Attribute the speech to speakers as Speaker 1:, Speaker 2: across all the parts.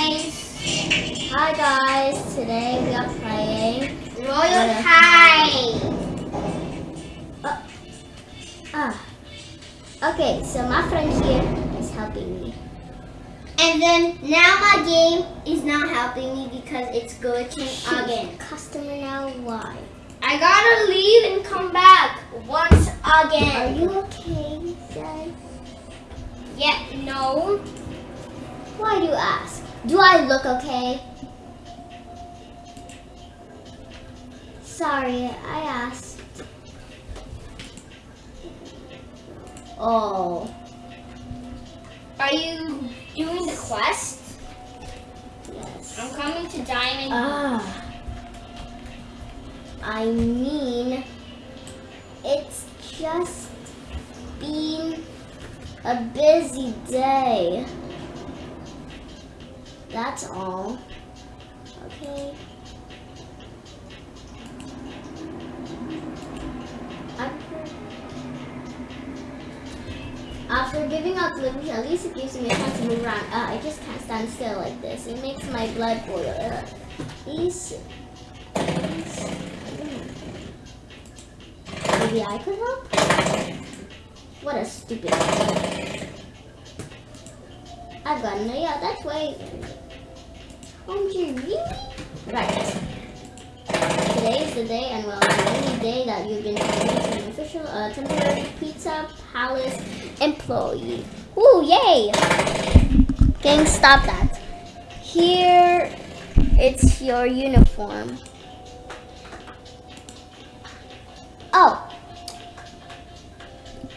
Speaker 1: guys.
Speaker 2: Hi guys, today we are playing. Royale
Speaker 1: High.
Speaker 2: Ah. Okay, so my friend here is helping me.
Speaker 1: And then now my game is not helping me because it's glitching again.
Speaker 2: Customer now, why?
Speaker 1: I gotta leave and come back once again.
Speaker 2: Are you okay, Dad?
Speaker 1: Yeah, no.
Speaker 2: Why do you ask? Do I look okay? Sorry, I asked. Oh,
Speaker 1: Are you doing the quest?
Speaker 2: yes.
Speaker 1: I'm coming to Diamond.
Speaker 2: Ah. I mean, it's just been a busy day. That's all. Okay. After, giving out deliveries, at least it gives me a chance to move around. Uh, I just can't stand still like this. It makes my blood boil. Uh, Maybe I could help? What a stupid I've got no, yeah, that's way. You really? Right. Today is the day, and well, the only day that you've been promoted to an official uh, temporary Pizza Palace employee. Ooh, yay! Gang, stop that. Here, it's your uniform. Oh.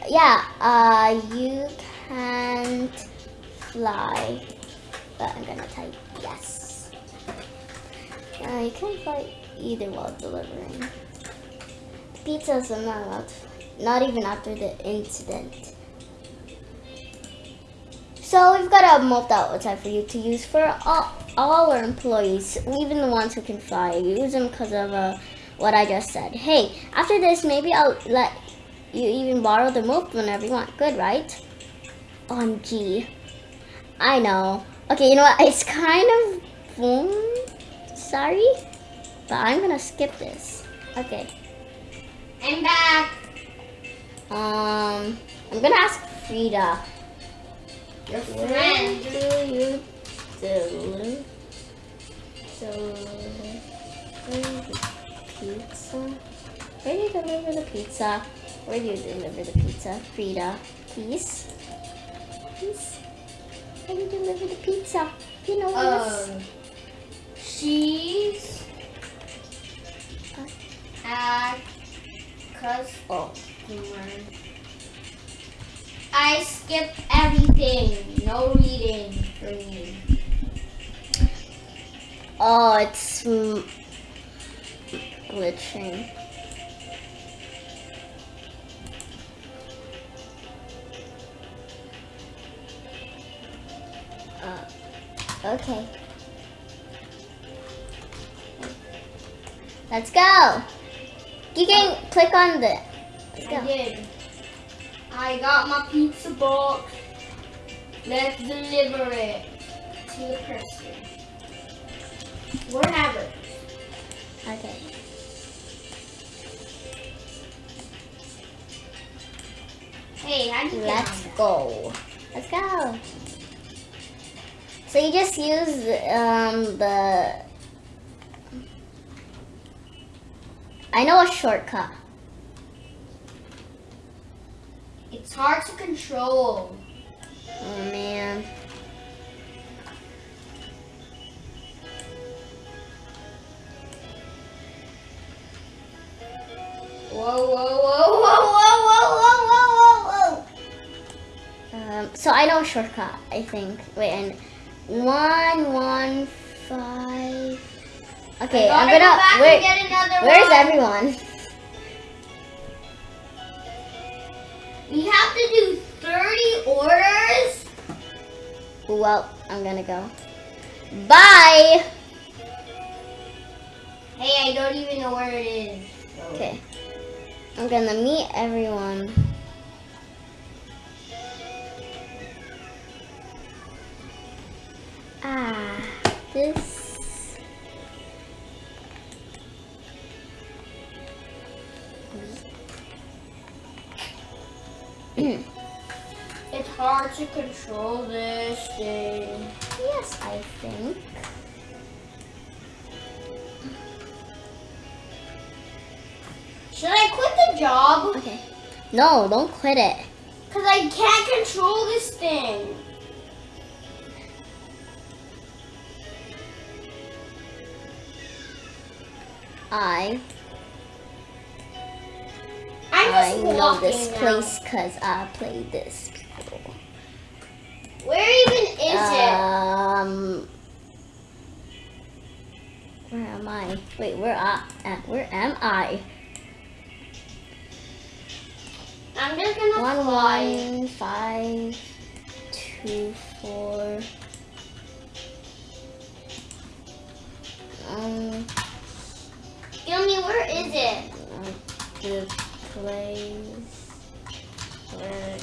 Speaker 2: Yeah, uh, you can't fly. But I'm gonna type yes. You can't fly either while delivering. Pizzas are not allowed to not even after the incident. So we've got a multi outside for you to use for all, all our employees, even the ones who can fly. Use them because of uh, what I just said. Hey, after this, maybe I'll let you even borrow the move whenever you want. Good, right? OMG. I know. Okay, you know what? It's kind of... Hmm, sorry, but I'm gonna skip this. Okay.
Speaker 1: I'm back.
Speaker 2: Um, I'm gonna ask Frida.
Speaker 1: Your friend.
Speaker 2: do you deliver? Deliver the pizza? Where do you deliver the pizza? Where do you deliver the pizza? Frida, please. Please. Where do you deliver the pizza? You know this.
Speaker 1: Um, at
Speaker 2: Oh,
Speaker 1: customer. I skipped everything. No reading for me.
Speaker 2: oh, it's glitching. Uh, okay. Let's go. You can click on the. Let's
Speaker 1: I
Speaker 2: go.
Speaker 1: did. I got my pizza box. Let's deliver it to the person. Wherever.
Speaker 2: Okay.
Speaker 1: Hey, how do you
Speaker 2: Let's go. Let's go. So you just use um, the. I know a shortcut.
Speaker 1: It's hard to control.
Speaker 2: Oh man.
Speaker 1: Whoa, whoa, whoa, whoa, whoa, whoa, whoa, whoa, whoa, whoa.
Speaker 2: Um, so I know a shortcut. I think. Wait, and one, one, five. Okay, I'm gonna.
Speaker 1: go back
Speaker 2: where,
Speaker 1: and get another
Speaker 2: where's
Speaker 1: one.
Speaker 2: everyone?
Speaker 1: We have to do 30 orders?
Speaker 2: Well, I'm gonna go. Bye.
Speaker 1: Hey, I don't even know where it is.
Speaker 2: Okay. I'm gonna meet everyone. Ah. this.
Speaker 1: It's hard to control this thing.
Speaker 2: yes, I think.
Speaker 1: Should I quit the job?
Speaker 2: Okay. No, don't quit it.
Speaker 1: Because I can't control this thing.
Speaker 2: I I know this place because I played this before.
Speaker 1: Where even is it?
Speaker 2: Um, where am I? Wait, where I? At, where am I?
Speaker 1: I'm just gonna
Speaker 2: One
Speaker 1: fly.
Speaker 2: one five two four. Um,
Speaker 1: Gilmy, where is it?
Speaker 2: the place where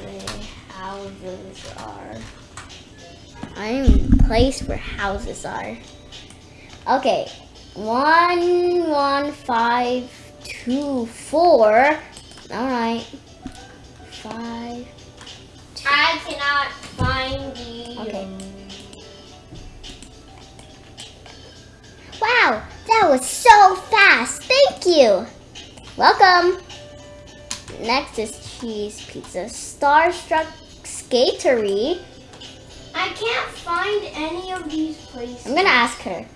Speaker 2: the houses are. I'm place where houses are. Okay, one one five two four. All right, five.
Speaker 1: I cannot find the.
Speaker 2: Okay. Wow, that was so fast. Thank you. Welcome. Next is cheese pizza. Starstruck Skatery.
Speaker 1: I can't find any of these places.
Speaker 2: I'm gonna ask her.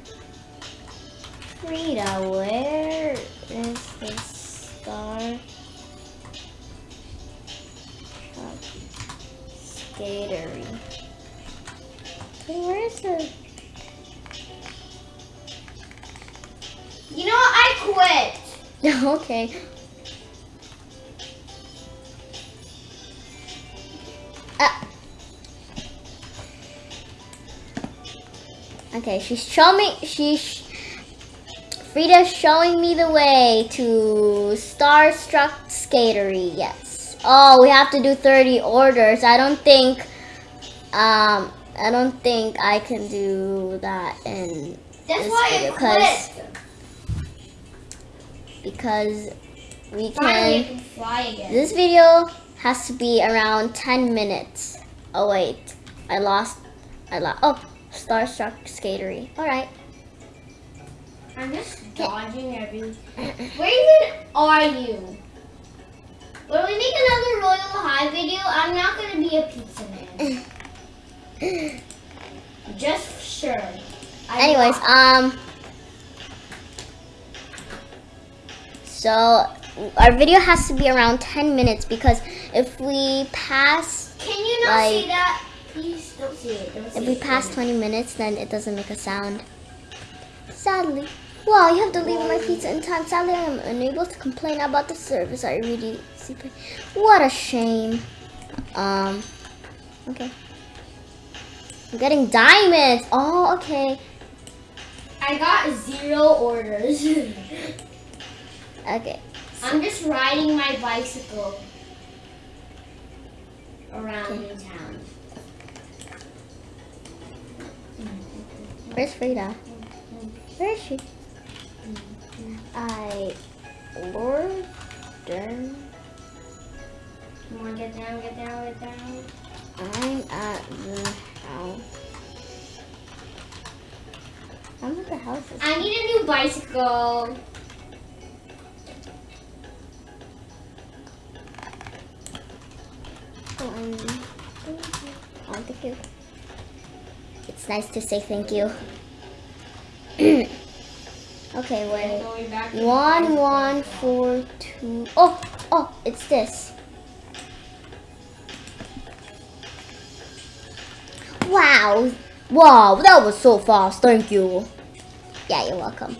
Speaker 2: Frida, where is the star? Skatery. Where is the?
Speaker 1: You know what? I quit.
Speaker 2: okay. Ah. Okay, she's showing me. She's Frida's showing me the way to Starstruck Skatery. Yes. Oh, we have to do 30 orders. I don't think. Um, I don't think I can do that in
Speaker 1: That's
Speaker 2: This
Speaker 1: why
Speaker 2: video,
Speaker 1: I
Speaker 2: 'cause-
Speaker 1: quit.
Speaker 2: Because we can.
Speaker 1: can fly again.
Speaker 2: This video has to be around 10 minutes. Oh wait, I lost. I lost. Oh, Starstruck Skatery. All right.
Speaker 1: I'm just dodging every. Where even are you? When we make another Royale High video, I'm not gonna be a pizza man. Just sure. I'm
Speaker 2: Anyways, um. So our video has to be around 10 minutes because if we pass
Speaker 1: can you not
Speaker 2: like-
Speaker 1: see that? Please don't see it. Don't see
Speaker 2: if we
Speaker 1: it.
Speaker 2: pass 20 minutes, then it doesn't make a sound. Sadly. Wow, you have delivered my pizza in time. Sadly, I am unable to complain about the service. I really super. What a shame. Um. Okay. I'm getting diamonds. Oh, okay.
Speaker 1: I got zero orders.
Speaker 2: Okay.
Speaker 1: I'm just riding my bicycle around
Speaker 2: Okay.
Speaker 1: in town.
Speaker 2: Where's Frida? Where is she? I ordered.
Speaker 1: Come on, get down, get down, get down.
Speaker 2: I'm at the house. I'm at the house.
Speaker 1: I need a new bicycle.
Speaker 2: Um, oh, thank you. It's nice to say thank you. okay, wait. One, one, four, two. Oh, oh, it's this. Wow. Wow, that was so fast. Thank you. Yeah, you're welcome.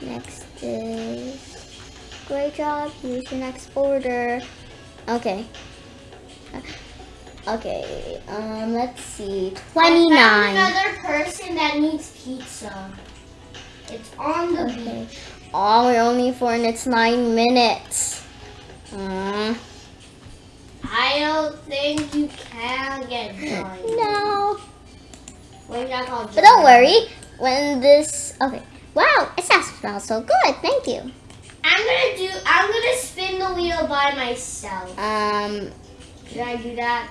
Speaker 2: Next is. Great job. Here's your next order. Okay. Okay, um, let's see.
Speaker 1: I found
Speaker 2: 29.
Speaker 1: another person that needs pizza. It's on the
Speaker 2: Okay.
Speaker 1: beach.
Speaker 2: Oh, we're only four and it's nine minutes. Mm.
Speaker 1: I don't think you can get done.
Speaker 2: No.
Speaker 1: What is that called?
Speaker 2: But don't worry, when this okay. Wow, it smells so good. Thank you.
Speaker 1: I'm gonna do. I'm gonna spin the wheel by myself.
Speaker 2: Um,
Speaker 1: Should I do that?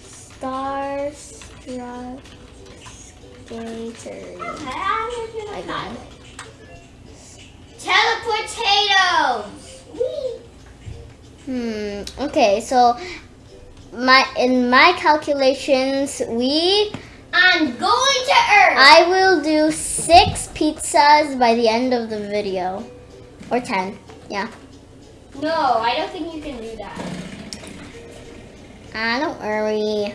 Speaker 2: Starstruck Skater. I Again.
Speaker 1: Telepotatoes. Whee!
Speaker 2: Hmm. Okay, so my in my calculations, we
Speaker 1: I'm going to Earth.
Speaker 2: I will do six pizzas by the end of the video, or ten. Yeah.
Speaker 1: no, I don't think you can do that.
Speaker 2: Ah, don't worry.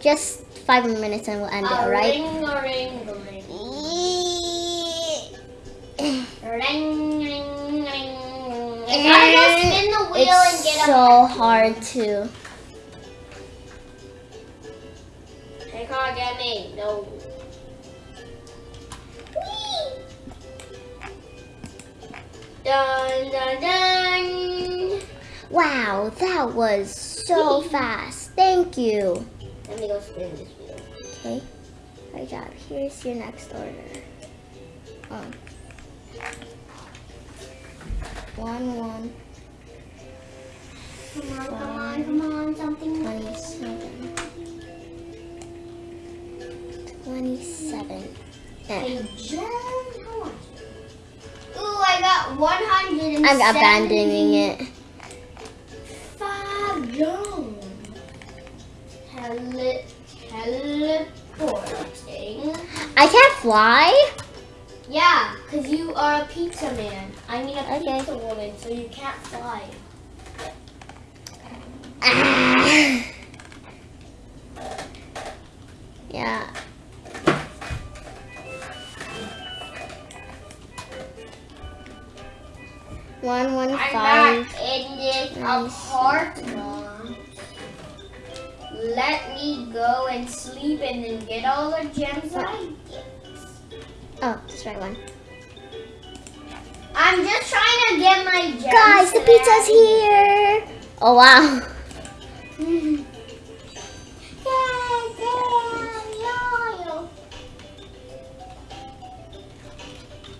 Speaker 2: Just five more minutes and we'll end it,
Speaker 1: A
Speaker 2: alright?
Speaker 1: Ring, ring, ring. Ring, ring, ring. I spin the wheel and
Speaker 2: It's
Speaker 1: a
Speaker 2: so hard to.
Speaker 1: They can't get me. No. Whee! Dun dun dun.
Speaker 2: Wow, that was so fast. Thank you.
Speaker 1: Let me go spin this wheel.
Speaker 2: Okay. Great job. Here's your next order. Oh. One, one,
Speaker 1: Come on, come on, come on, something.
Speaker 2: twenty-seven. Twenty-seven. Eh.
Speaker 1: Hey, Jen, how much? Ooh, I got 100
Speaker 2: I'm abandoning it. I can't fly?
Speaker 1: Yeah, because you are a pizza man. I mean a
Speaker 2: Okay.
Speaker 1: pizza woman, so you can't fly.
Speaker 2: Ah. Yeah. One one
Speaker 1: I'm
Speaker 2: five.
Speaker 1: in this apartment. Let me go and sleep and then get all the gems I.
Speaker 2: Oh, that's the right one.
Speaker 1: I'm just trying to get my gems.
Speaker 2: Guys, the pizza's here. Oh wow.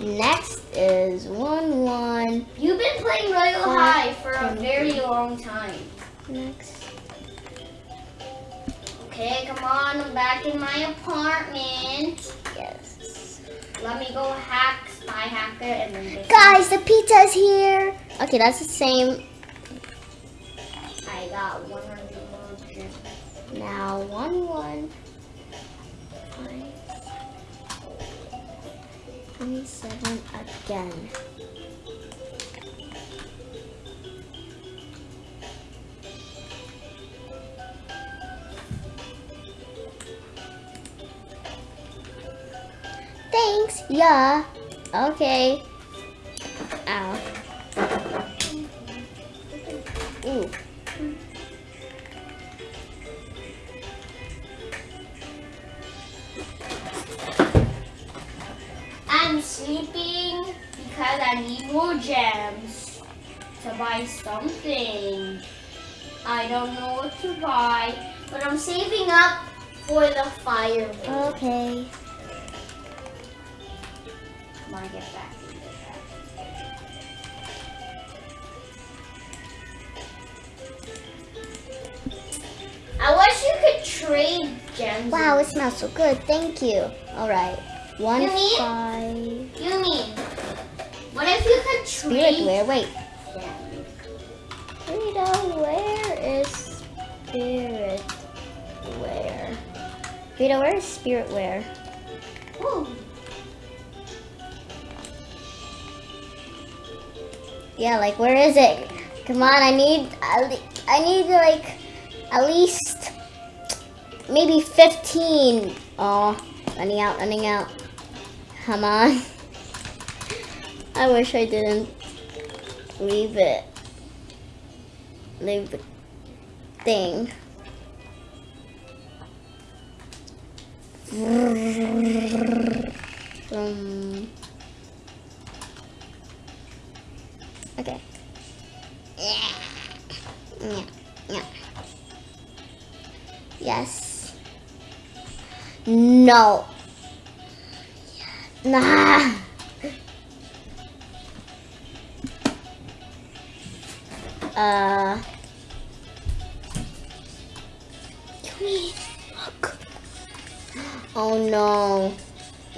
Speaker 2: Next is one one.
Speaker 1: You've been playing
Speaker 2: Royale
Speaker 1: High for a very long time.
Speaker 2: Next.
Speaker 1: Okay, come on, I'm back in my apartment. Let me go hack Spy Hacker and then
Speaker 2: Guys, the pizza's here. Okay, that's the same.
Speaker 1: I got 100 more.
Speaker 2: Now one one. Five. Twenty-seven again. Yeah. Okay. Ow. Ooh.
Speaker 1: I'm sleeping because I need more gems to buy something. I don't know what to buy, but I'm saving up for the fire. wheel.
Speaker 2: Okay.
Speaker 1: Come on, get back in there. I wish you could trade gems.
Speaker 2: Wow, it smells so good. Thank you. All right. One
Speaker 1: You mean?
Speaker 2: five.
Speaker 1: You mean, what if you could trade?
Speaker 2: Spirit wear. Wait. Rita, where is spirit wear? Rita, where is spirit wear? Yeah, like where is it? Come on, I need. I need like at least maybe fifteen. Oh, running out, running out. Come on. I wish I didn't leave it. Leave the thing. Um, okay. Yeah. Yeah. Yeah. Yes. No. Nah. Uh. Oh no.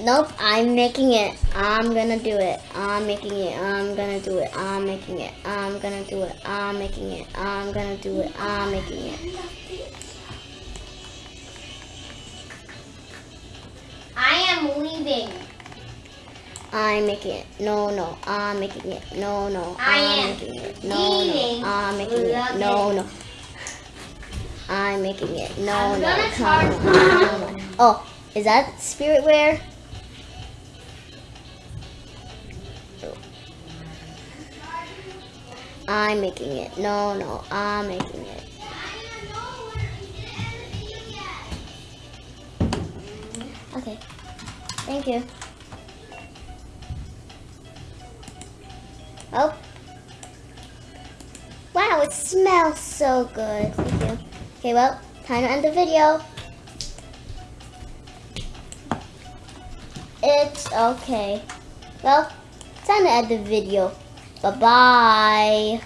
Speaker 2: Nope, I'm making it. I'm gonna do it. I'm making it. I'm gonna do it. I'm making it. I'm gonna do it. I'm making it. I'm gonna do it. I'm making it.
Speaker 1: I am leaving.
Speaker 2: I'm making it. No, no. I'm making it. No, no.
Speaker 1: I
Speaker 2: I'm making it. No,
Speaker 1: leaving.
Speaker 2: no. I'm making it. No, no. I'm making it. No, no.
Speaker 1: gonna charge
Speaker 2: on. Oh, is that spirit wear? I'm making it. No, no. I'm making it. Okay. Thank you. Oh. Wow, it smells so good. Thank you. Okay, well, time to end the video. It's okay. Well, time to end the video. Bye-bye.